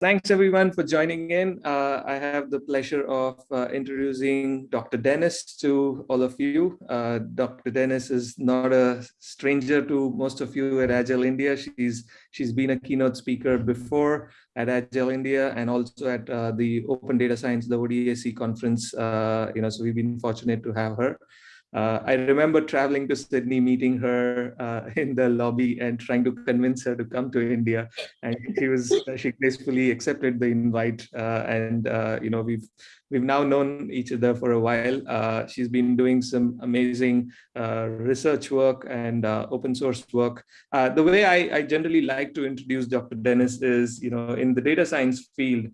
Thanks everyone for joining in. Uh, I have the pleasure of uh, introducing Dr. Denis to all of you. Uh, Dr. Denis is not a stranger to most of you at Agile India. She's she's been a keynote speaker before at Agile India and also at uh, the Open Data Science, the ODSC conference. Uh, you know, so we've been fortunate to have her. Uh, I remember traveling to Sydney, meeting her uh, in the lobby and trying to convince her to come to India. And she was uh, she gracefully accepted the invite. Uh, and uh, you know we've we've now known each other for a while. Uh, she's been doing some amazing research work and open source work. the way I, I generally like to introduce Dr. Denis is you know in the data science field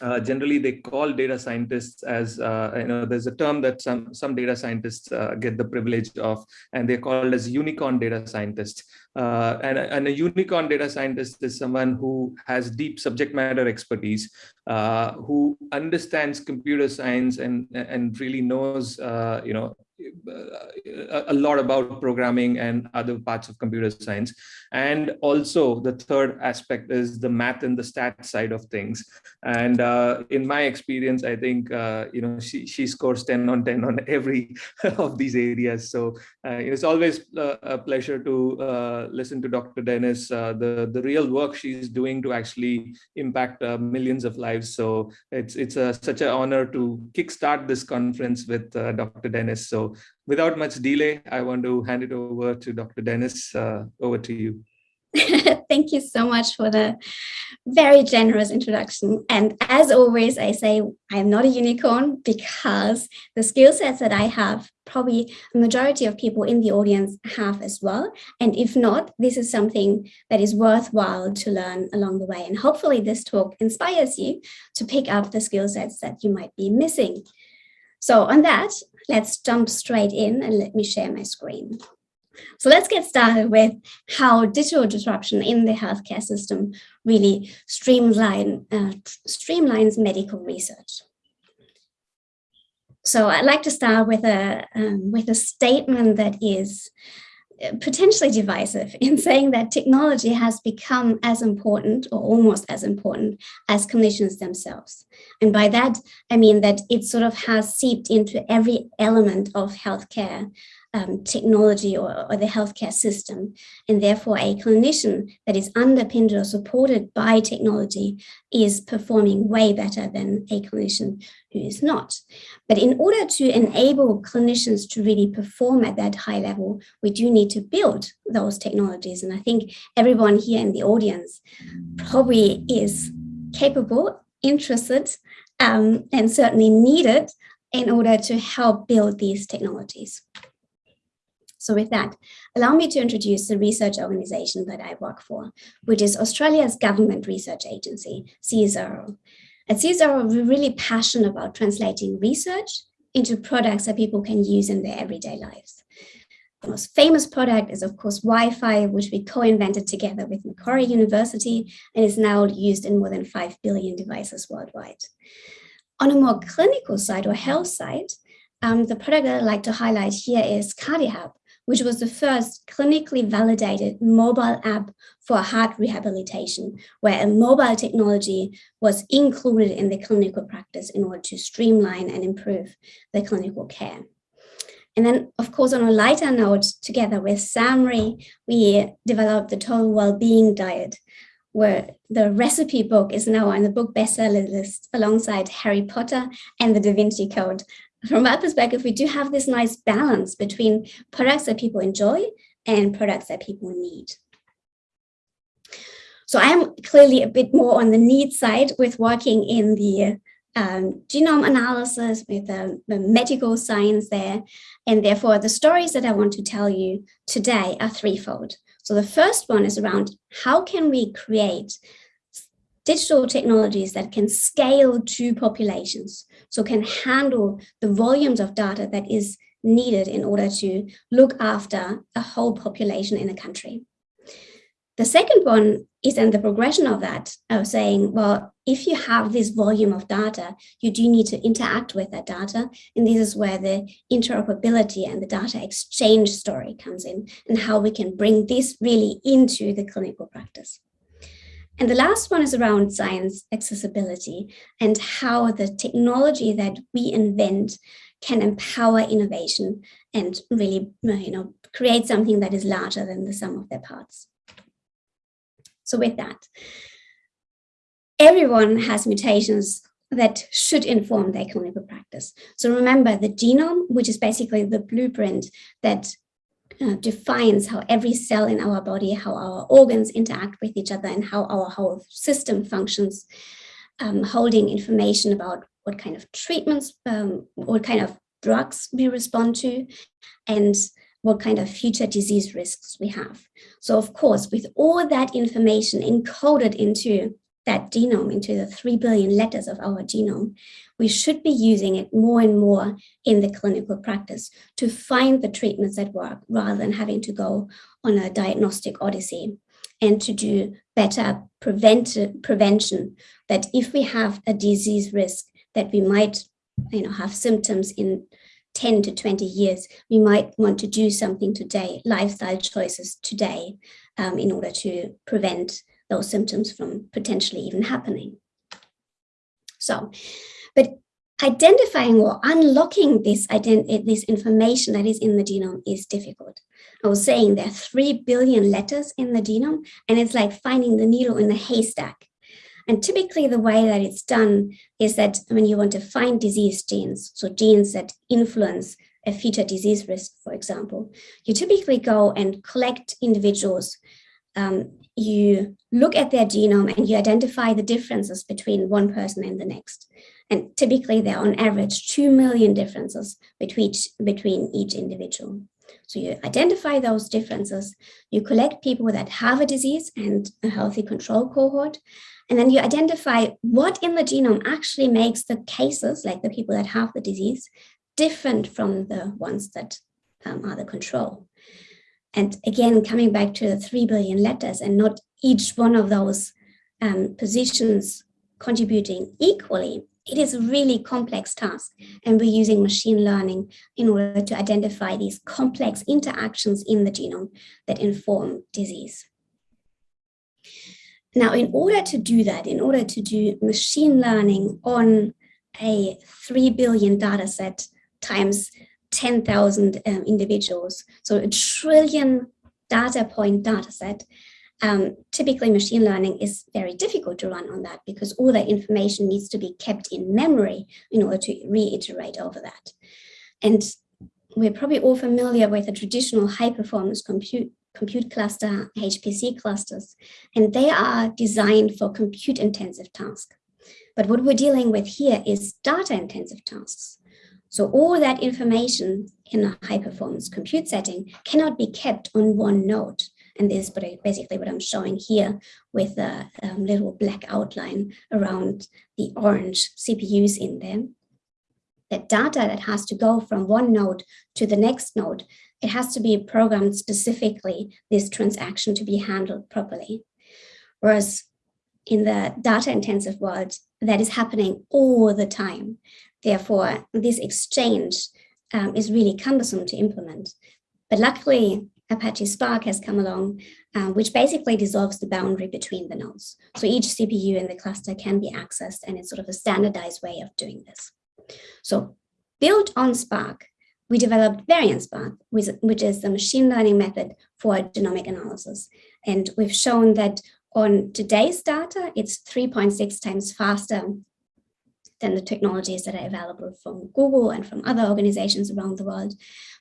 uh, generally they call data scientists as uh, you know there's a term that some some data scientists uh, get the privilege of and they're called as unicorn data scientists uh, and, and, a unicorn data scientist is someone who has deep subject matter expertise uh, who understands computer science and and really knows uh, you know a lot about programming and other parts of computer science. And also the third aspect is the math and the stat side of things. And uh, in my experience, I think, uh, you know, she, she scores 10 on 10 on every of these areas. So uh, it's always uh, a pleasure to uh, listen to Dr. Denis, uh, the, the real work she's doing to actually impact millions of lives. So it's, it's a, such an honor to kickstart this conference with Dr. Denis. So without much delay, I want to hand it over to Dr. Denis. Uh, over to you. Thank you so much for the very generous introduction. And as always, I say I'm not a unicorn because the skill sets that I have, probably a majority of people in the audience have as well. And if not, this is something that is worthwhile to learn along the way. And hopefully this talk inspires you to pick up the skill sets that you might be missing. So on that, let's jump straight in and let me share my screen. So let's get started with how digital disruption in the healthcare system really streamline, uh, streamlines medical research. So I'd like to start with a, um, with a statement that is potentially divisive in saying that technology has become as important or almost as important as clinicians themselves. And by that, I mean that it sort of has seeped into every element of healthcare um, technology or, or, the healthcare system. And therefore a clinician that is underpinned or supported by technology is performing way better than a clinician who is not. But in order to enable clinicians to really perform at that high level, we do need to build those technologies. And I think everyone here in the audience probably is capable, interested, um, and certainly needed in order to help build these technologies. So with that, allow me to introduce the research organization that I work for, which is Australia's government research agency, CSIRO. At CSIRO, we're really passionate about translating research into products that people can use in their everyday lives. The most famous product is, of course, Wi-Fi, which we co-invented together with Macquarie University and is now used in more than 5 billion devices worldwide. On a more clinical side or health side, um, the product that I'd like to highlight here is CardiHab, which was the first clinically validated mobile app for heart rehabilitation, where a mobile technology was included in the clinical practice in order to streamline and improve the clinical care. And then, of course, on a lighter note, together with SAHMRI, we developed the Total Wellbeing Diet, where the recipe book is now on the book bestseller list alongside Harry Potter and the Da Vinci Code, from my perspective, we do have this nice balance between products that people enjoy and products that people need. So I'm clearly a bit more on the need side with working in the um, genome analysis, with the, the, medical science there. And therefore, the stories that I want to tell you today are threefold. So the first one is around how can we create digital technologies that can scale to populations, so can handle the volumes of data that is needed in order to look after a whole population in a country. The second one is then the progression of that, of saying, well, if you have this volume of data, you do need to interact with that data. And this is where the interoperability and the data exchange story comes in and how we can bring this really into the clinical practice. And the last one is around science accessibility and how the technology that we invent can empower innovation and really uh, you know, create something that is larger than the sum of their parts. So with that, everyone has mutations that should inform their clinical practice. So remember the genome, which is basically the blueprint that uh, defines how every cell in our body, how our organs interact with each other and how our whole system functions, um, holding information about what kind of treatments, um, what kind of drugs we respond to, and what kind of future disease risks we have. So of course, with all that information encoded into that genome, into the 3 billion letters of our genome, we should be using it more and more in the clinical practice to find the treatments that work rather than having to go on a diagnostic odyssey and to do better prevent prevention that if we have a disease risk that we might you know, have symptoms in 10 to 20 years, we might want to do something today, lifestyle choices today, um, in order to prevent those symptoms from potentially even happening. So, but identifying or unlocking this, this information that is in the genome is difficult. I was saying there are 3 billion letters in the genome, and it's like finding the needle in the haystack. And typically the way that it's done is that when you want to find disease genes, so genes that influence a future disease risk, for example, you typically go and collect individuals. Um, you look at their genome and you identify the differences between one person and the next. And typically there are on average 2 million differences between each, between each individual. So you identify those differences, you collect people that have a disease and a healthy control cohort, and then you identify what in the genome actually makes the cases, like the people that have the disease, different from the ones that um, are the control. And again, coming back to the 3 billion letters and not each one of those um, positions contributing equally, it is a really complex task. And we're using machine learning in order to identify these complex interactions in the genome that inform disease. Now, in order to do that, in order to do machine learning on a 3 billion data set times 10,000 um, individuals, so a trillion data point data set, um, typically machine learning is very difficult to run on that because all that information needs to be kept in memory in order to reiterate over that. And we're probably all familiar with a traditional high performance compute compute cluster, HPC clusters, and they are designed for compute intensive tasks. But what we're dealing with here is data intensive tasks. So all that information in a high performance compute setting cannot be kept on one node. And this is basically what I'm showing here with a um, little black outline around the orange CPUs in there. The data that has to go from one node to the next node it has to be programmed specifically this transaction to be handled properly. Whereas in the data intensive world, that is happening all the time. Therefore, this exchange um, is really cumbersome to implement. But luckily, Apache Spark has come along, uh, which basically dissolves the boundary between the nodes. So each CPU in the cluster can be accessed and it's sort of a standardized way of doing this. So built on Spark, we developed VariantSpark, which, which is the machine learning method for genomic analysis. And we've shown that on today's data, it's 3.6 times faster than the technologies that are available from Google and from other organizations around the world.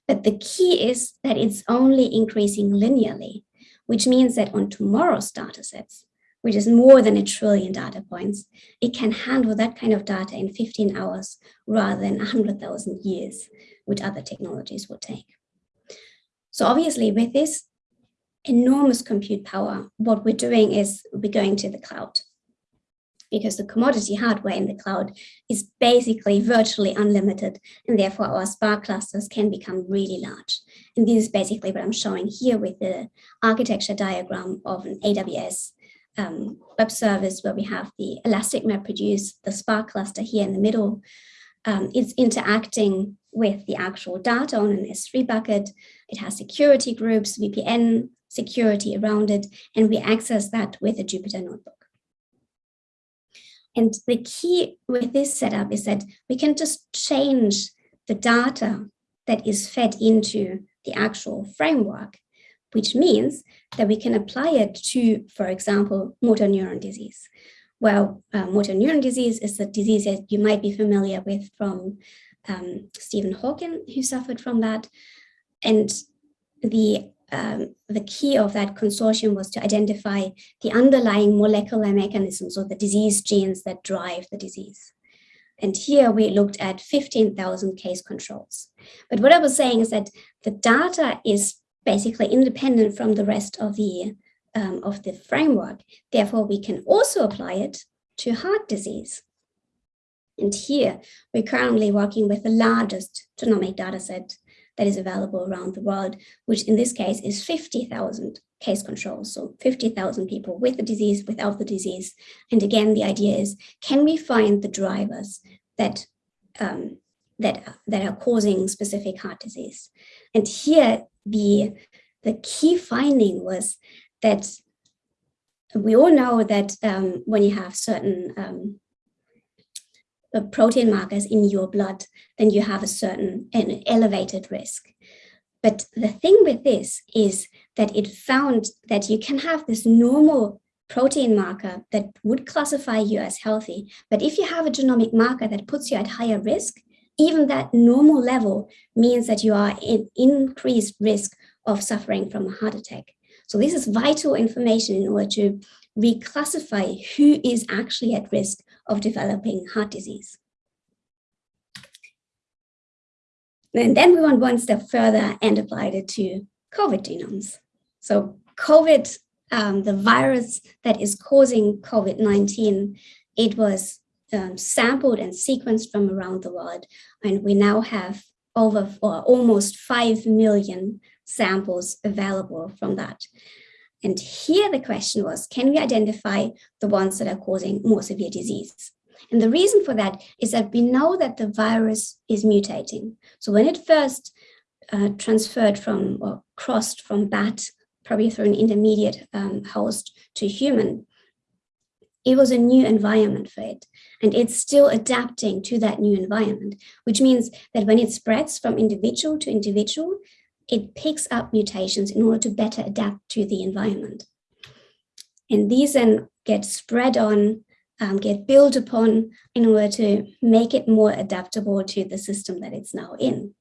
But the key is that it's only increasing linearly, which means that on tomorrow's data sets, which is more than a trillion data points, it can handle that kind of data in 15 hours rather than 100,000 years, which other technologies would take. So obviously with this enormous compute power, what we're doing is we're going to the cloud because the commodity hardware in the cloud is basically virtually unlimited and therefore our Spark clusters can become really large. And this is basically what I'm showing here with the architecture diagram of an AWS um, web service where we have the Elastic MapReduce, the Spark cluster here in the middle. Um, it's interacting with the actual data on an S3 bucket. It has security groups, VPN security around it, and we access that with a Jupyter notebook. And the key with this setup is that we can just change the data that is fed into the actual framework, which means that we can apply it to, for example, motor neuron disease. Well, uh, motor neuron disease is a disease that you might be familiar with from um, Stephen Hawking, who suffered from that. And the um, the key of that consortium was to identify the underlying molecular mechanisms or the disease genes that drive the disease. And here we looked at 15,000 case controls. But what I was saying is that the data is basically independent from the rest of the, um, of the framework. Therefore, we can also apply it to heart disease. And here we're currently working with the largest genomic data set that is available around the world, which in this case is 50,000 case controls. So 50,000 people with the disease, without the disease. And again, the idea is, can we find the drivers that, um, that, that are causing specific heart disease? And here, the, the key finding was that we all know that um, when you have certain um, protein markers in your blood, then you have a certain an elevated risk. But the thing with this is that it found that you can have this normal protein marker that would classify you as healthy. But if you have a genomic marker that puts you at higher risk, even that normal level means that you are in increased risk of suffering from a heart attack. So this is vital information in order to reclassify who is actually at risk of developing heart disease. And then we went one step further and applied it to COVID genomes. So COVID, um, the virus that is causing COVID-19, it was um, sampled and sequenced from around the world. And we now have over or almost 5 million samples available from that. And here the question was, can we identify the ones that are causing more severe disease? And the reason for that is that we know that the virus is mutating. So when it first uh, transferred from or crossed from bat, probably through an intermediate um, host to human, it was a new environment for it. And it's still adapting to that new environment, which means that when it spreads from individual to individual, it picks up mutations in order to better adapt to the environment. And these then get spread on, um, get built upon in order to make it more adaptable to the system that it's now in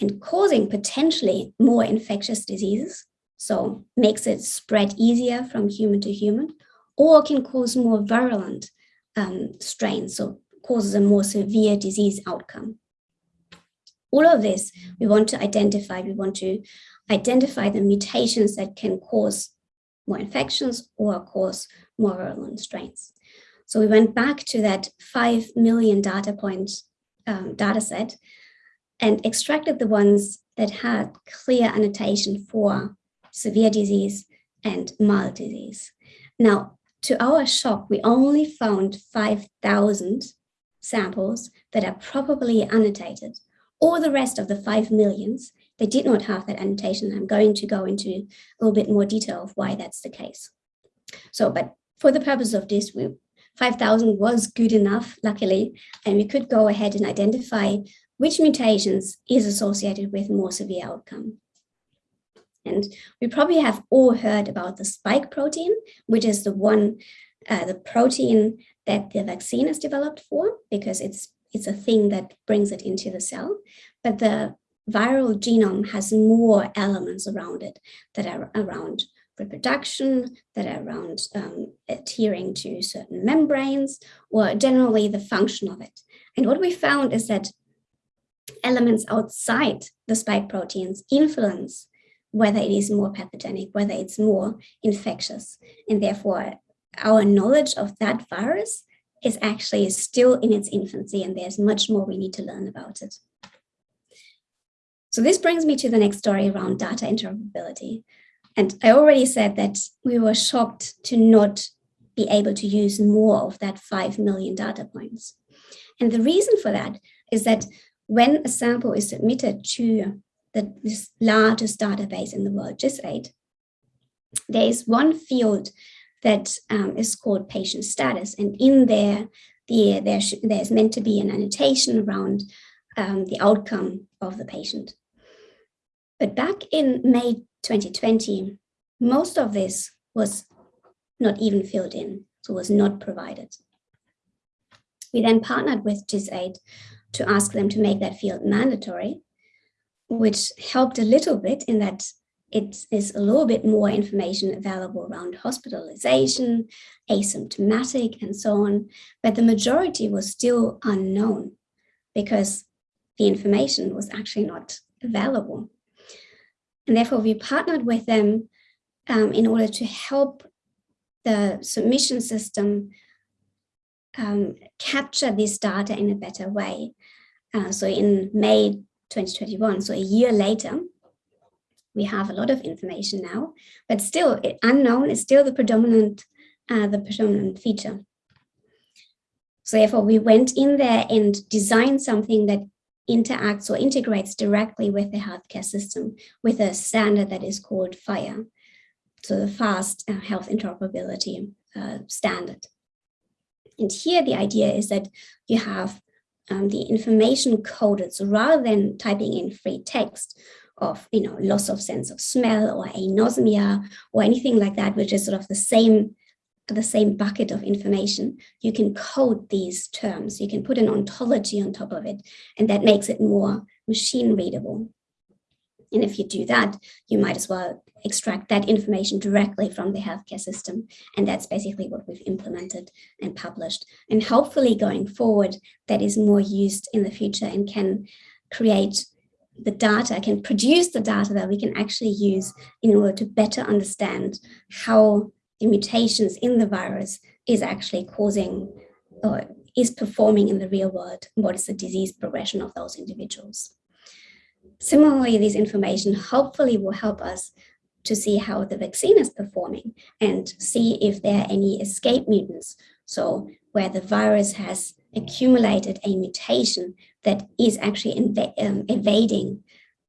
and causing potentially more infectious diseases. So makes it spread easier from human to human or can cause more virulent um, strains. So causes a more severe disease outcome all of this we want to identify. We want to identify the mutations that can cause more infections or cause more virulent strains. So we went back to that 5 million data point um, data set and extracted the ones that had clear annotation for severe disease and mild disease. Now, to our shock, we only found 5,000 samples that are probably annotated or the rest of the 5 millions, they did not have that annotation. I'm going to go into a little bit more detail of why that's the case. So, but for the purpose of this, 5,000 was good enough, luckily, and we could go ahead and identify which mutations is associated with more severe outcome. And we probably have all heard about the spike protein, which is the one, uh, the protein that the vaccine is developed for because it's it's a thing that brings it into the cell, but the viral genome has more elements around it that are around reproduction, that are around um, adhering to certain membranes, or generally the function of it. And what we found is that elements outside the spike proteins influence whether it is more pathogenic, whether it's more infectious. And therefore, our knowledge of that virus is actually still in its infancy and there's much more we need to learn about it. So this brings me to the next story around data interoperability. And I already said that we were shocked to not be able to use more of that 5 million data points. And the reason for that is that when a sample is submitted to the, largest database in the world, GISAID, there is one field that um, is called patient status. And in there, the, there there's meant to be an annotation around um, the outcome of the patient. But back in May 2020, most of this was not even filled in, so was not provided. We then partnered with GISAID to ask them to make that field mandatory, which helped a little bit in that it is a little bit more information available around hospitalization, asymptomatic, and so on. But the majority was still unknown because the information was actually not available. And therefore, we partnered with them um, in order to help the submission system um, capture this data in a better way. Uh, so in May 2021, so a year later, we have a lot of information now, but still unknown is still the predominant, uh, the predominant feature. So therefore we went in there and designed something that interacts or integrates directly with the healthcare system with a standard that is called FHIR, so the fast uh, health interoperability uh, standard. And here the idea is that you have um, the information coded. So rather than typing in free text of, you know, loss of sense of smell or anosmia or anything like that, which is sort of the same the same bucket of information, you can code these terms. You can put an ontology on top of it, and that makes it more machine readable. And if you do that, you might as well extract that information directly from the healthcare system. And that's basically what we've implemented and published. And hopefully going forward, that is more used in the future and can create the data, can produce the data that we can actually use in order to better understand how the mutations in the virus is actually causing or is performing in the real world, what is the disease progression of those individuals. Similarly, this information hopefully will help us to see how the vaccine is performing and see if there are any escape mutants. So where the virus has accumulated a mutation that is actually um, evading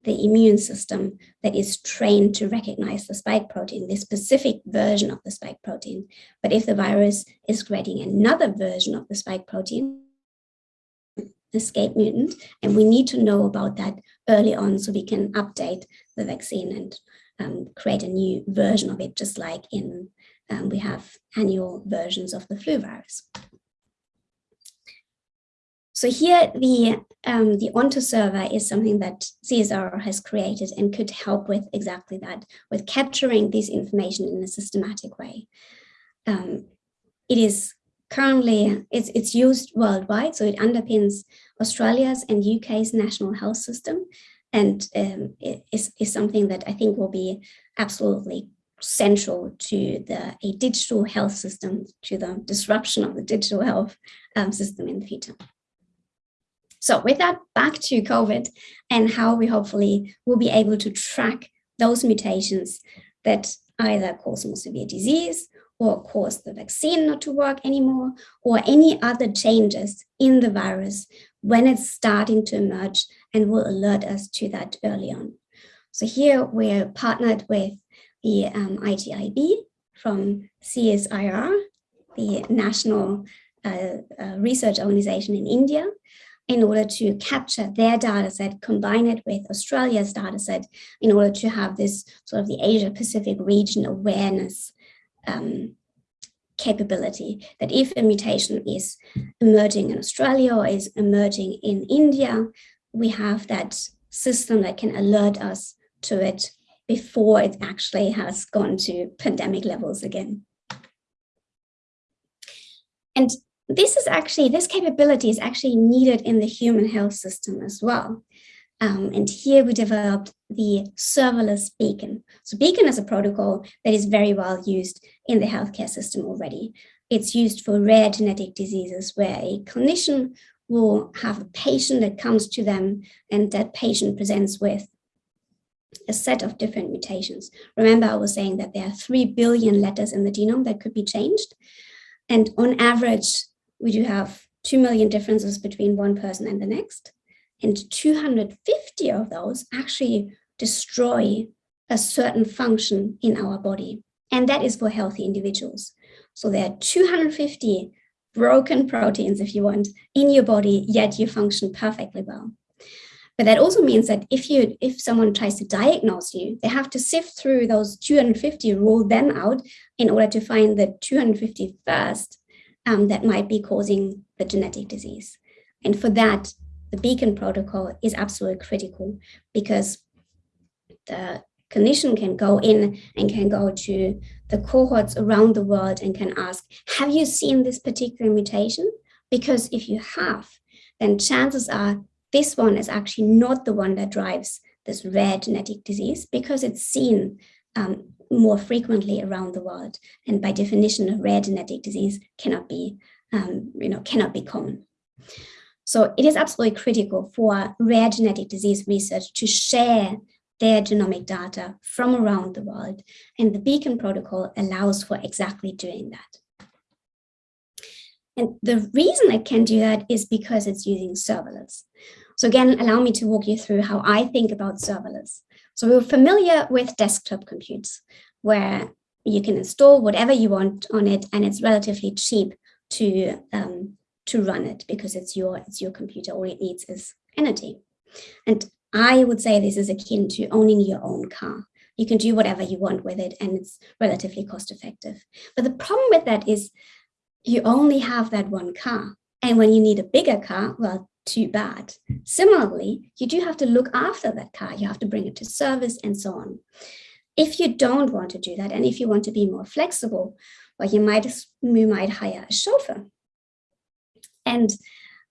the immune system that is trained to recognize the spike protein, this specific version of the spike protein. But if the virus is creating another version of the spike protein, escape mutant, and we need to know about that early on so we can update the vaccine and um, create a new version of it, just like in um, we have annual versions of the flu virus. So here the, um, the Ontoserver is something that CSIRO has created and could help with exactly that, with capturing this information in a systematic way. Um, it is currently, it's, it's used worldwide, so it underpins Australia's and UK's national health system. And um, is, is something that I think will be absolutely central to the a digital health system, to the disruption of the digital health um, system in the future. So with that, back to COVID and how we hopefully will be able to track those mutations that either cause more severe disease or cause the vaccine not to work anymore or any other changes in the virus when it's starting to emerge and will alert us to that early on. So here we're partnered with the um, IGIB from CSIR, the National uh, uh, Research Organization in India, in order to capture their data set, combine it with Australia's data set in order to have this sort of the Asia Pacific region awareness um, capability that if a mutation is emerging in Australia or is emerging in India, we have that system that can alert us to it before it actually has gone to pandemic levels again. And this is actually, this capability is actually needed in the human health system as well. Um, and here we developed the serverless beacon. So beacon is a protocol that is very well used in the healthcare system already. It's used for rare genetic diseases where a clinician will have a patient that comes to them and that patient presents with a set of different mutations. Remember, I was saying that there are 3 billion letters in the genome that could be changed. And on average, we do have 2 million differences between one person and the next. And 250 of those actually destroy a certain function in our body. And that is for healthy individuals. So there are 250 broken proteins, if you want, in your body, yet you function perfectly well. But that also means that if you if someone tries to diagnose you, they have to sift through those 250, rule them out in order to find the 250 first um, that might be causing the genetic disease. And for that, the beacon protocol is absolutely critical because the clinician can go in and can go to the cohorts around the world and can ask, have you seen this particular mutation? Because if you have, then chances are this one is actually not the one that drives this rare genetic disease because it's seen um, more frequently around the world. And by definition, a rare genetic disease cannot be, um, you know, cannot be common. So it is absolutely critical for rare genetic disease research to share their genomic data from around the world. And the Beacon protocol allows for exactly doing that. And the reason it can do that is because it's using serverless. So again, allow me to walk you through how I think about serverless. So we're familiar with desktop computes, where you can install whatever you want on it, and it's relatively cheap to um, to run it because it's your it's your computer. All it needs is energy. And I would say this is akin to owning your own car. You can do whatever you want with it and it's relatively cost effective. But the problem with that is you only have that one car. And when you need a bigger car, well, too bad. Similarly, you do have to look after that car. You have to bring it to service and so on. If you don't want to do that, and if you want to be more flexible, well, you might, you might hire a chauffeur. And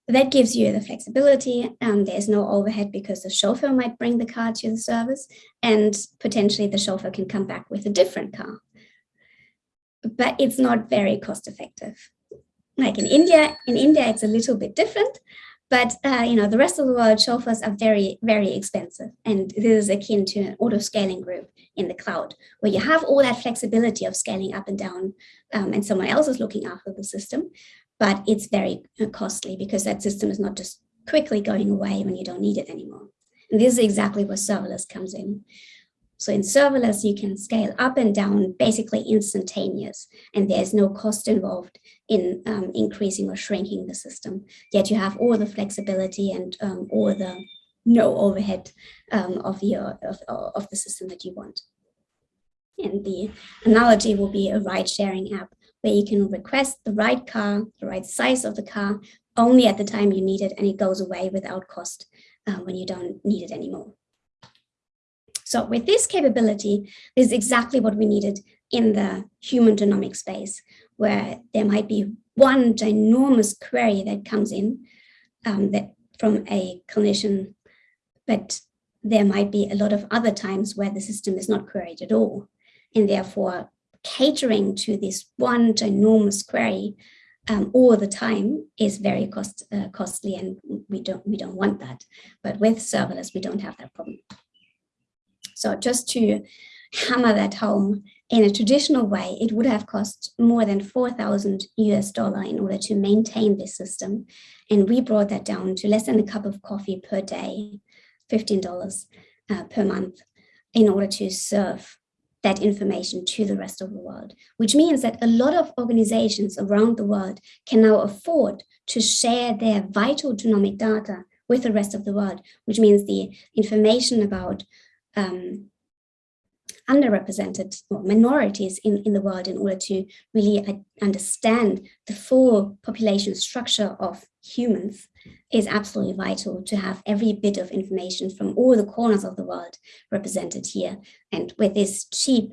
that gives you the flexibility. Um, there's no overhead because the chauffeur might bring the car to the service and potentially the chauffeur can come back with a different car. But it's not very cost effective. Like in India, in India, it's a little bit different. But uh, you know, the rest of the world, chauffeurs are very, very expensive. And this is akin to an auto scaling group in the cloud, where you have all that flexibility of scaling up and down, um, and someone else is looking after the system but it's very uh, costly because that system is not just quickly going away when you don't need it anymore. And this is exactly where serverless comes in. So in serverless, you can scale up and down basically instantaneous, and there's no cost involved in um, increasing or shrinking the system. Yet you have all the flexibility and um, all the no overhead um, of, your, of, of the system that you want. And the analogy will be a ride sharing app where you can request the right car, the right size of the car, only at the time you need it, and it goes away without cost uh, when you don't need it anymore. So with this capability, this is exactly what we needed in the human genomic space, where there might be one ginormous query that comes in um, that from a clinician, but there might be a lot of other times where the system is not queried at all. And therefore, catering to this one ginormous query um, all the time is very cost uh, costly and we don't we don't want that but with serverless we don't have that problem so just to hammer that home in a traditional way it would have cost more than 4000 us dollar in order to maintain this system. And we brought that down to less than a cup of coffee per day $15 uh, per month in order to serve that information to the rest of the world, which means that a lot of organizations around the world can now afford to share their vital genomic data with the rest of the world, which means the information about um, underrepresented or minorities in, in the world in order to really understand the full population structure of humans is absolutely vital to have every bit of information from all the corners of the world represented here. And with this cheap,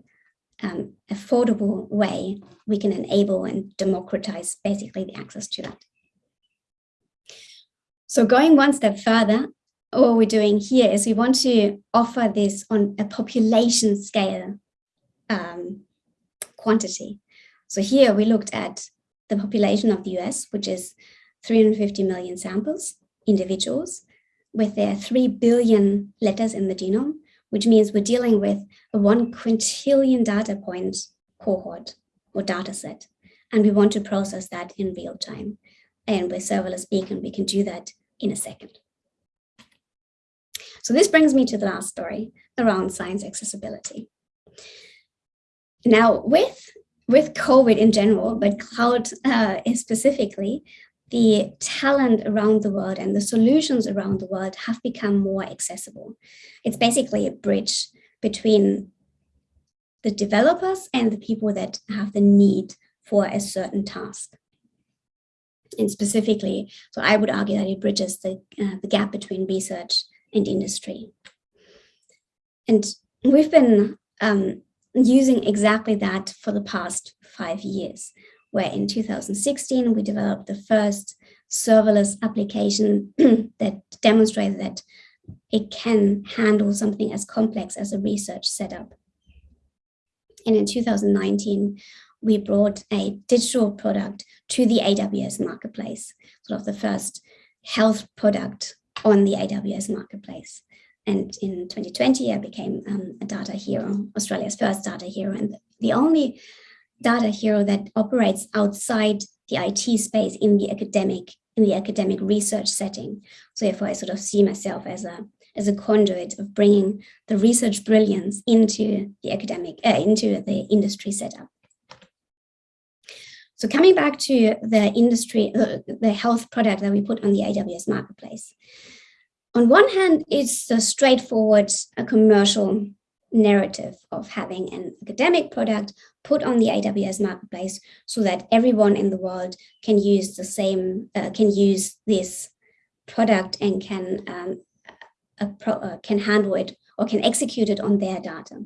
um, affordable way, we can enable and democratize basically the access to that. So going one step further, what we're doing here is we want to offer this on a population scale um, quantity. So here we looked at the population of the US, which is 350 million samples, individuals, with their 3 billion letters in the genome, which means we're dealing with a 1 quintillion data point cohort or data set. And we want to process that in real time. And with serverless beacon, we can do that in a second. So this brings me to the last story around science accessibility. Now with with COVID in general, but cloud uh, specifically, the talent around the world and the solutions around the world have become more accessible. It's basically a bridge between the developers and the people that have the need for a certain task. And specifically, so I would argue that it bridges the, uh, the gap between research and industry. And we've been um, using exactly that for the past five years, where in 2016, we developed the first serverless application that demonstrated that it can handle something as complex as a research setup. And in 2019, we brought a digital product to the AWS marketplace, sort of the first health product on the AWS marketplace. And in 2020, I became um, a data hero, Australia's first data hero, and the only data hero that operates outside the IT space in the academic in the academic research setting. So therefore, I sort of see myself as a as a conduit of bringing the research brilliance into the academic uh, into the industry setup. So coming back to the industry, uh, the health product that we put on the AWS marketplace. On one hand, it's a straightforward a commercial narrative of having an academic product put on the AWS marketplace so that everyone in the world can use the same, uh, can use this product and can, um, pro, uh, can handle it or can execute it on their data.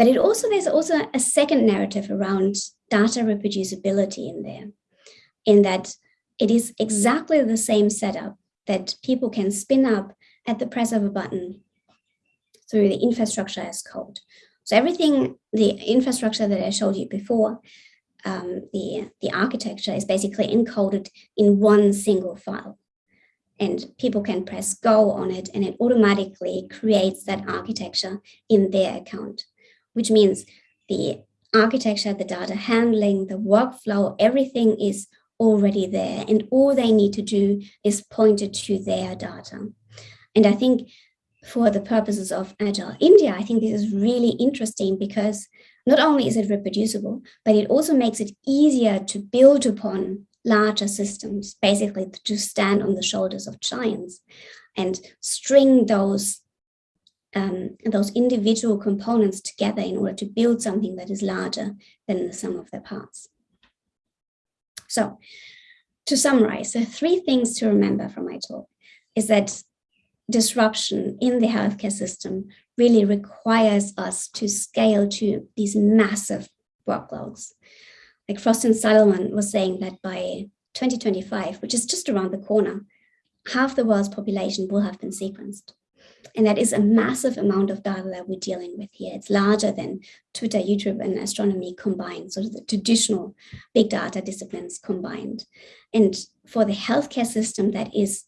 But it also, there's also a second narrative around data reproducibility in there, in that it is exactly the same setup that people can spin up at the press of a button through the infrastructure as code. So everything, the infrastructure that I showed you before, um, the, the architecture is basically encoded in one single file. And people can press go on it and it automatically creates that architecture in their account, which means the architecture, the data handling, the workflow, everything is already there. And all they need to do is point it to their data. And I think for the purposes of Agile India, I think this is really interesting because not only is it reproducible, but it also makes it easier to build upon larger systems, basically to stand on the shoulders of giants and string those um, those individual components together in order to build something that is larger than the sum of their parts. So to summarize, the three things to remember from my talk is that disruption in the healthcare system really requires us to scale to these massive workloads. Like Frost and Sullivan was saying that by 2025, which is just around the corner, half the world's population will have been sequenced. And that is a massive amount of data that we're dealing with here. It's larger than Twitter, YouTube, and astronomy combined, so the traditional big data disciplines combined. And for the healthcare system, that is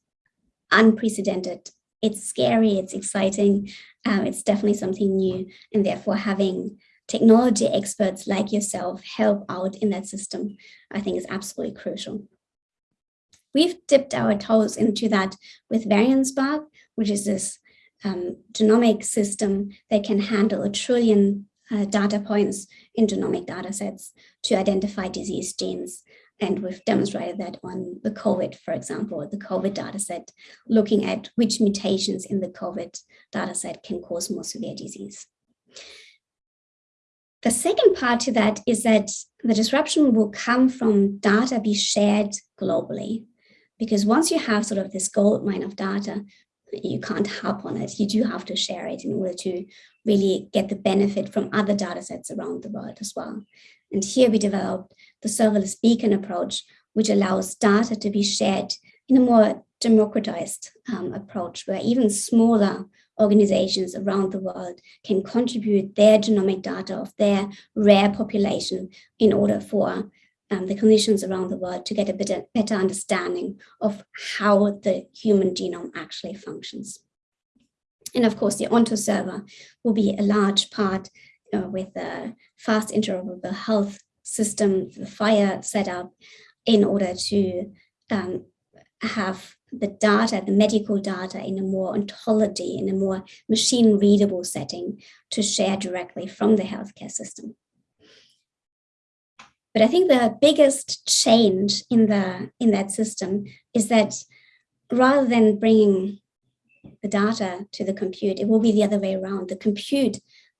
unprecedented it's scary, it's exciting, um, it's definitely something new, and therefore having technology experts like yourself help out in that system, I think is absolutely crucial. We've dipped our toes into that with VariantSpark, which is this um, genomic system that can handle a trillion uh, data points in genomic data sets to identify disease genes and we've demonstrated that on the COVID, for example, the COVID dataset, looking at which mutations in the COVID dataset can cause more severe disease. The second part to that is that the disruption will come from data be shared globally. Because once you have sort of this gold mine of data, you can't hop on it. You do have to share it in order to really get the benefit from other data sets around the world as well. And here we developed the serverless beacon approach, which allows data to be shared in a more democratized um, approach where even smaller organizations around the world can contribute their genomic data of their rare population in order for um, the clinicians around the world to get a better, better understanding of how the human genome actually functions. And of course, the Ontoserver will be a large part uh, with the fast interoperable health system, the FHIR setup, in order to um, have the data, the medical data in a more ontology, in a more machine readable setting to share directly from the healthcare system. But I think the biggest change in the in that system is that rather than bringing the data to the compute, it will be the other way around. The compute,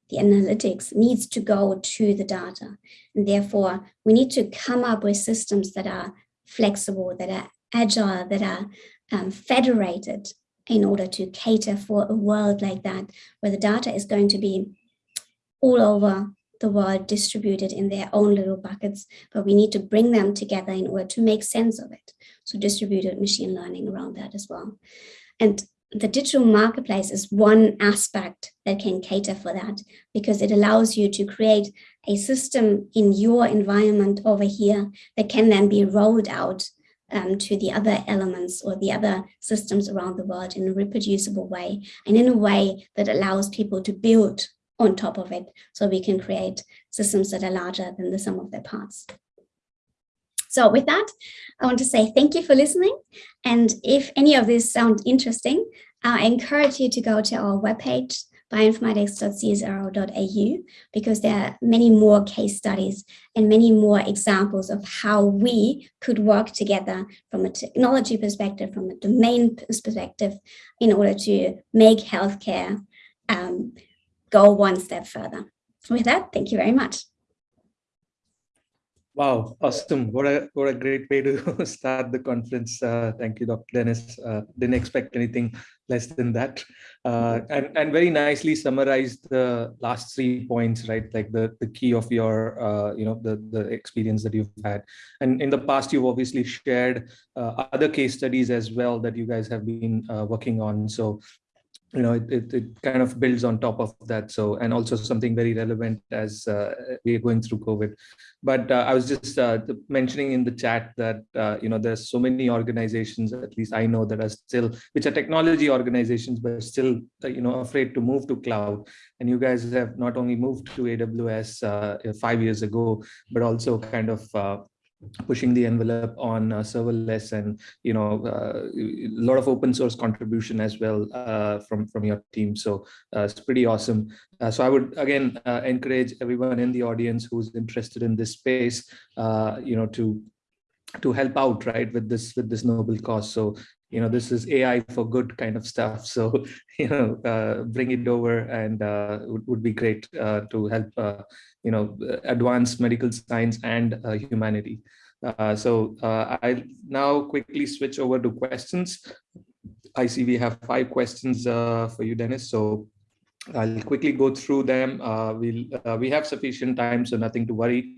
the analytics needs to go to the data. And therefore, we need to come up with systems that are flexible, that are agile, that are um, federated in order to cater for a world like that, where the data is going to be all over the world distributed in their own little buckets, but we need to bring them together in order to make sense of it. So distributed machine learning around that as well. And the digital marketplace is one aspect that can cater for that because it allows you to create a system in your environment over here that can then be rolled out um, to the other elements or the other systems around the world in a reproducible way and in a way that allows people to build on top of it so we can create systems that are larger than the sum of their parts. So with that, I want to say thank you for listening. And if any of this sounds interesting, I encourage you to go to our webpage, bioinformatics.csiro.au, because there are many more case studies and many more examples of how we could work together from a technology perspective, from a domain perspective, in order to make healthcare um, go one step further. With that, thank you very much. Wow, awesome. What a what a great way to start the conference. Uh, thank you, Dr. Denis. Uh, didn't expect anything less than that. Uh, and, and very nicely summarized the last three points, right? Like the, the key of your, uh, you know, the, the experience that you've had. And in the past, you've obviously shared uh, other case studies as well that you guys have been uh, working on. So you know, it, it, it, kind of builds on top of that. So, and also something very relevant as uh, we are going through COVID. But uh, I was just uh, mentioning in the chat that, uh, you know, there's so many organizations, at least I know that are still, which are technology organizations, but still, uh, you know, afraid to move to cloud. And you guys have not only moved to AWS uh, five years ago, but also kind of pushing the envelope on uh, serverless and you know uh, a lot of open source contribution as well uh, from from your team. So uh, it's pretty awesome. Uh, so i would again uh, encourage everyone in the audience who's interested in this space you know to to help out right with this with this noble cause. So you know this is ai for good kind of stuff so you know bring it over and would, would be great to help you know, advanced medical science and uh, humanity. Uh, so uh, I'll now quickly switch over to questions. I see we have five questions uh, for you, Denis. So I'll quickly go through them. Uh, we'll, uh, we have sufficient time, so nothing to worry.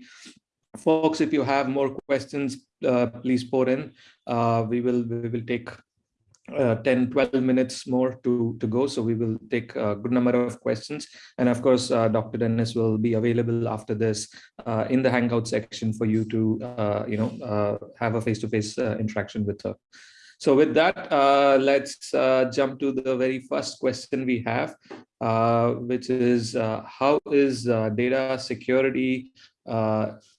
Folks, if you have more questions, please pour in. we will we will take uh, 10 12 minutes more to to go. So we will take a good number of questions. And of course uh, dr denis will be available after this uh, in the hangout section for you to uh, you know uh, have a face-to-face -face, uh, interaction with her. So with that let's jump to the very first question we have which is how is data security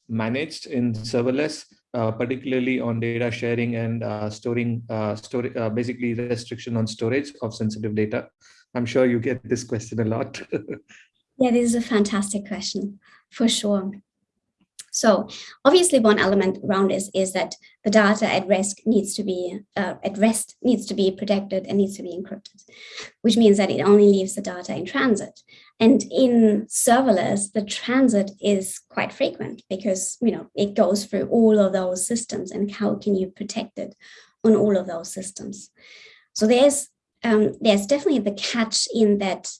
managed in serverless uh, particularly on data sharing and uh, storing, uh, store, uh, basically restriction on storage of sensitive data? I'm sure you get this question a lot. yeah, this is a fantastic question, for sure. So obviously one element around this is that the data at risk needs to be uh, at rest needs to be protected and needs to be encrypted, which means that it only leaves the data in transit. And in serverless, the transit is quite frequent because you know it goes through all of those systems and how can you protect it on all of those systems. So there's um, there's definitely the catch in that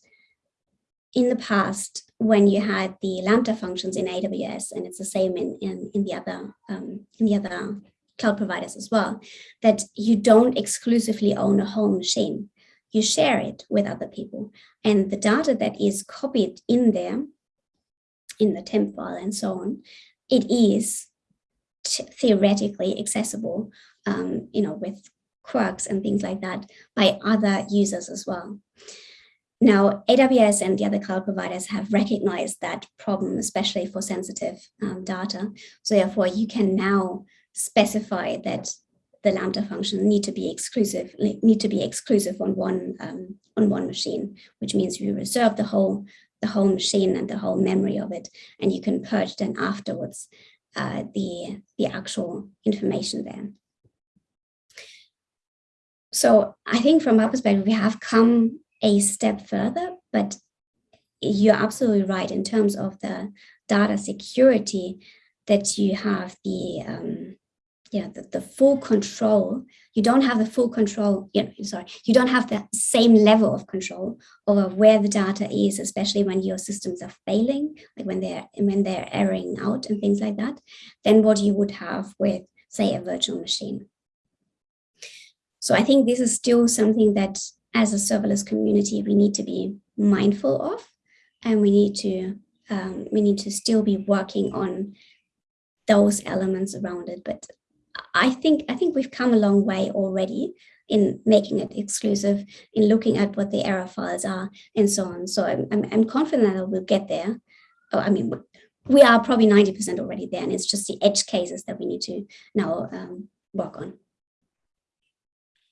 in the past, when you had the Lambda functions in AWS, and it's the same in, in, in the other um, in the other cloud providers as well, that you don't exclusively own a whole machine. You share it with other people. And the data that is copied in there, in the temp file and so on, it is theoretically accessible, um, you know, with quirks and things like that by other users as well. Now, AWS and the other cloud providers have recognized that problem, especially for sensitive um, data. So therefore, you can now specify that the Lambda function need to be exclusive, need to be exclusive on one um, on one machine, which means you reserve the whole the whole machine and the whole memory of it, and you can purge then afterwards uh, the, the actual information there. So I think from our perspective, we have come a step further, but you're absolutely right in terms of the data security that you have the um, yeah the, the full control you don't have the full control know, sorry you don't have the same level of control over where the data is especially when your systems are failing like when they're when they're erring out and things like that than what you would have with say a virtual machine so i think this is still something that as a serverless community we need to be mindful of and we need to um, we need to still be working on those elements around it. But I think I think we've come a long way already in making it exclusive, in looking at what the error files are, and so on. So I'm, I'm, I'm confident that we'll get there. Oh, I mean, we are probably 90% already there, and it's just the edge cases that we need to now um, work on.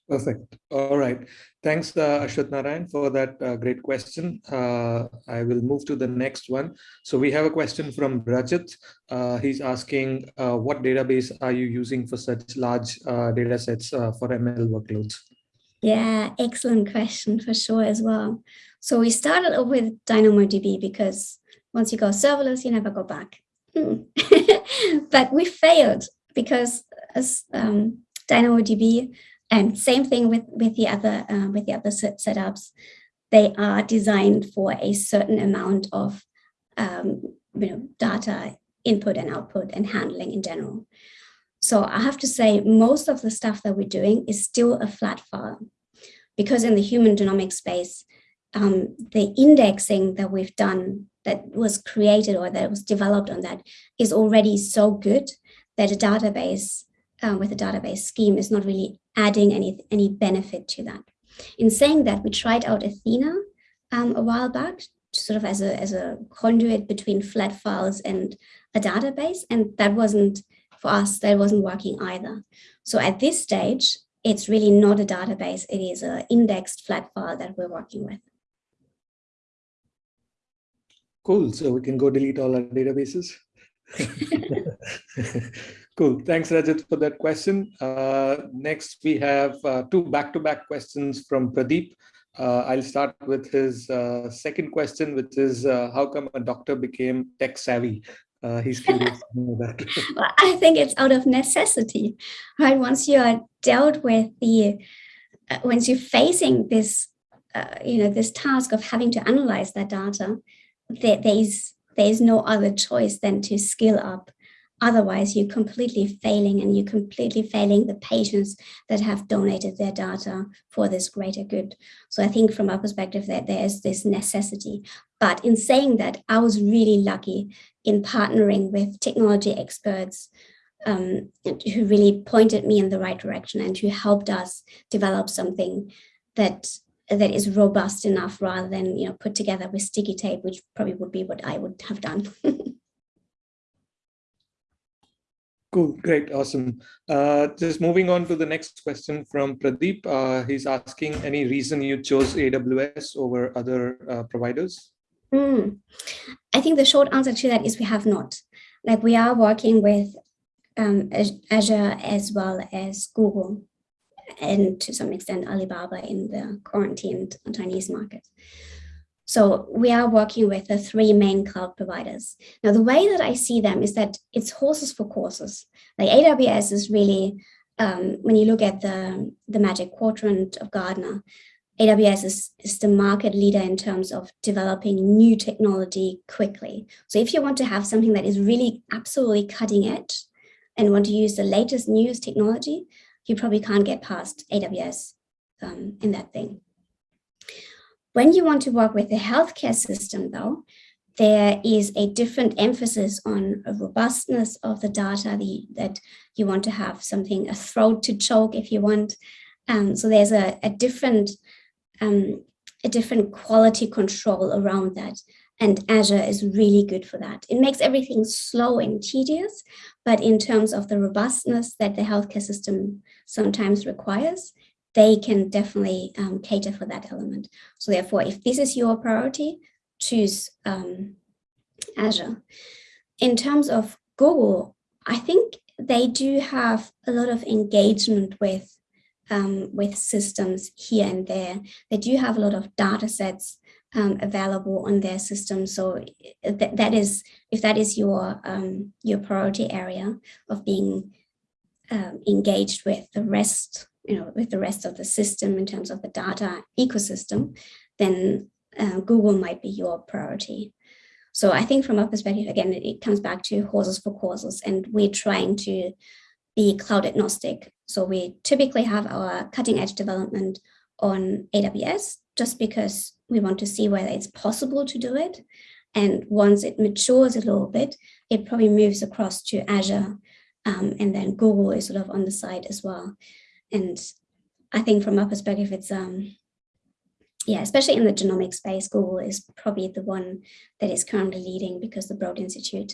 Perfect. All right. Thanks, uh, Ashwath Narayan, for that uh, great question. Uh, I will move to the next one. So we have a question from Rajat. Uh, he's asking, uh, what database are you using for such large uh, data sets uh, for ML workloads? Yeah, excellent question for sure as well. So we started with DynamoDB because once you go serverless, you never go back. Hmm. but we failed because as um, DynamoDB and same thing with, with the other uh, with the other set setups. They are designed for a certain amount of um, you know, data input and output and handling in general. So I have to say most of the stuff that we're doing is still a flat file because in the human genomic space, um, the indexing that we've done that was created or that was developed on that is already so good that a database uh, with a database scheme is not really adding any, any benefit to that. In saying that, we tried out Athena um, a while back, sort of as a, as a conduit between flat files and a database, and that wasn't, for us, that wasn't working either. So at this stage, it's really not a database, it is an indexed flat file that we're working with. Cool, so we can go delete all our databases. Cool. Thanks, Rajat, for that question. Uh, next, we have uh, two back-to-back -back questions from Pradeep. Uh, I'll start with his uh, second question, which is uh, how come a doctor became tech savvy? Uh, he's curious well, I think it's out of necessity, right? Once you are dealt with the, once you're facing this, you know, this task of having to analyze that data, there, there's there's no other choice than to skill up Otherwise, you're completely failing and you're completely failing the patients that have donated their data for this greater good. So I think from our perspective that there is this necessity. But in saying that, I was really lucky in partnering with technology experts um, who really pointed me in the right direction and who helped us develop something that that is robust enough rather than you know put together with sticky tape, which probably would be what I would have done. Cool, great, awesome. Uh, just moving on to the next question from Pradeep. Uh, he's asking any reason you chose AWS over other uh, providers? Mm. I think the short answer to that is we have not. Like we are working with um, Azure as well as Google and to some extent Alibaba in the quarantined Chinese market. So we are working with the three main cloud providers. Now, the way that I see them is that it's horses for courses. Like AWS is really, um, when you look at the, the magic quadrant of Gartner, AWS is, is the market leader in terms of developing new technology quickly. So if you want to have something that is really absolutely cutting edge and want to use the latest newest technology, you probably can't get past AWS um, in that thing. When you want to work with the healthcare system, though, there is a different emphasis on robustness of the data the, that you want to have something, a throat to choke if you want. Um, so there's a, a different um, a different quality control around that. And Azure is really good for that. It makes everything slow and tedious, but in terms of the robustness that the healthcare system sometimes requires, they can definitely um, cater for that element. So therefore, if this is your priority, choose um, Azure. In terms of Google, I think they do have a lot of engagement with um, with systems here and there. They do have a lot of data sets um, available on their system. So th that is, if that is your, um, your priority area of being um, engaged with the rest, you know, with the rest of the system in terms of the data ecosystem, then uh, Google might be your priority. So I think from our perspective, again, it, comes back to horses for courses and we're trying to be cloud agnostic. So we typically have our cutting edge development on AWS just because we want to see whether it's possible to do it. And once it matures a little bit, it probably moves across to Azure. Um, and then Google is sort of on the side as well. And I think from our perspective, it's, um, yeah, especially in the genomic space, Google is probably the one that is currently leading because the Broad Institute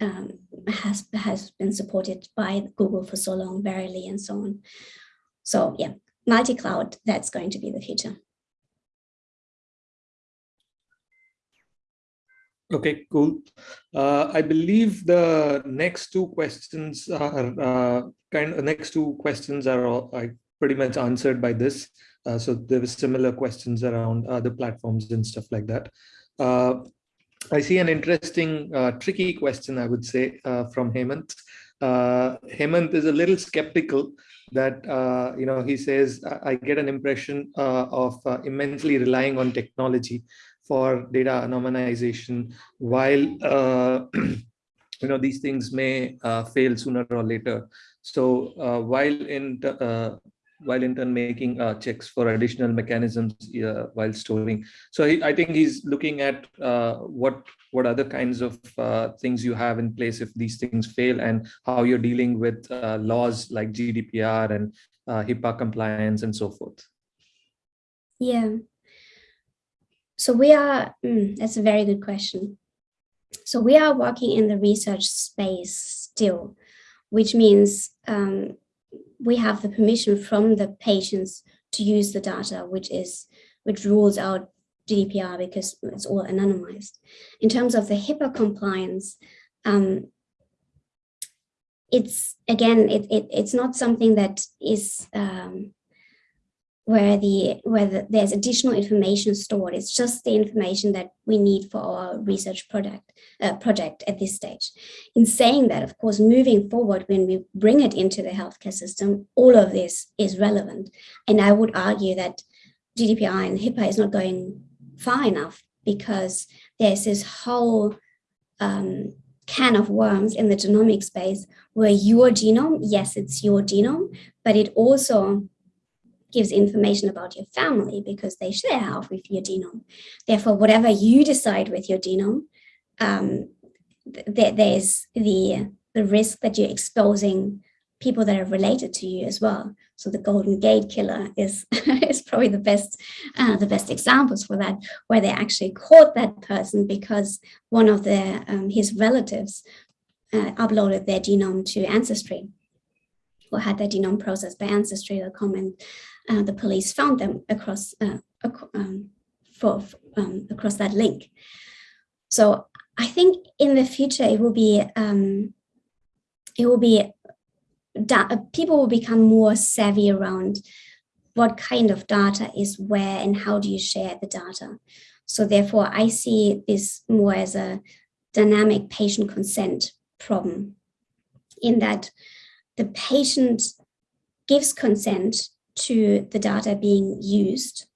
um, has, has been supported by Google for so long, Verily and so on. So yeah, multi-cloud, that's going to be the future. Okay, cool. Uh, I believe the next two questions are uh, kind of next two questions are all, pretty much answered by this. Uh, so there were similar questions around other platforms and stuff like that. Uh, I see an interesting, uh, tricky question, I would say, uh, from Hemant. Hemant is a little skeptical that, you know, he says, I get an impression of immensely relying on technology for data anonymization while uh, you know these things may uh, fail sooner or later. So uh, while in uh, while in turn making uh, checks for additional mechanisms uh, while storing. So he, i think he's looking at what what other kinds of things you have in place if these things fail and how you're dealing with laws like gdpr and hipaa compliance and so forth. Yeah so we are, mm, that's a very good question. So we are working in the research space still, which means um, we have the permission from the patients to use the data, which is which rules out GDPR because it's all anonymized. In terms of the HIPAA compliance, um, it's again, it, it, it's not something that is um, where the where the, there's additional information stored. It's just the information that we need for our research product uh, project at this stage. In saying that, of course, moving forward, when we bring it into the healthcare system, all of this is relevant. And I would argue that GDPR and HIPAA is not going far enough because there's this whole um, can of worms in the genomic space where your genome, yes, it's your genome, but it also gives information about your family because they share half with your genome. Therefore, whatever you decide with your genome, um, th there's the, the risk that you're exposing people that are related to you as well. So the Golden Gate Killer is is probably the best uh, the best examples for that, where they actually caught that person because one of their um, his relatives uh, uploaded their genome to Ancestry or had their genome processed by Ancestry.com and uh, the police found them across uh, um, for, um, across that link. So I think in the future it will be um, it will be people will become more savvy around what kind of data is where and how do you share the data. So therefore, I see this more as a dynamic patient consent problem in that the patient gives consent to the data being used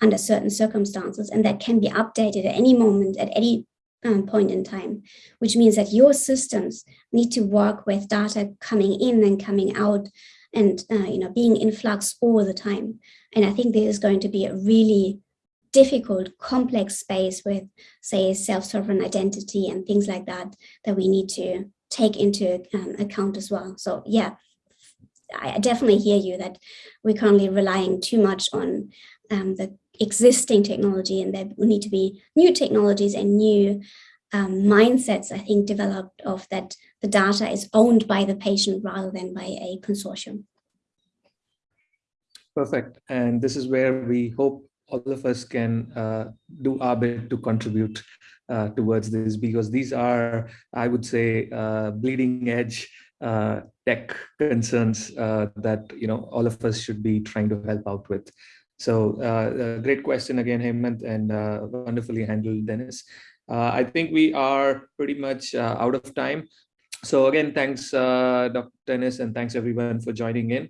under certain circumstances and that can be updated at any moment at any um, point in time, which means that your systems need to work with data coming in and coming out and uh, you know being in flux all the time. And I think this is going to be a really difficult, complex space with, say, self-sovereign identity and things like that, that we need to take into um, account as well. So yeah, I definitely hear you that we're currently relying too much on um, the existing technology and there need to be new technologies and new um, mindsets, I think, developed of that the data is owned by the patient rather than by a consortium. Perfect. And this is where we hope all of us can uh, do our bit to contribute uh, towards this because these are, I would say, uh, bleeding edge uh, tech concerns uh, that you know all of us should be trying to help out with. So uh, great question again, Hemant, and wonderfully handled, Denis. I think we are pretty much out of time. So again, thanks, Dr. Denis, and thanks everyone for joining in.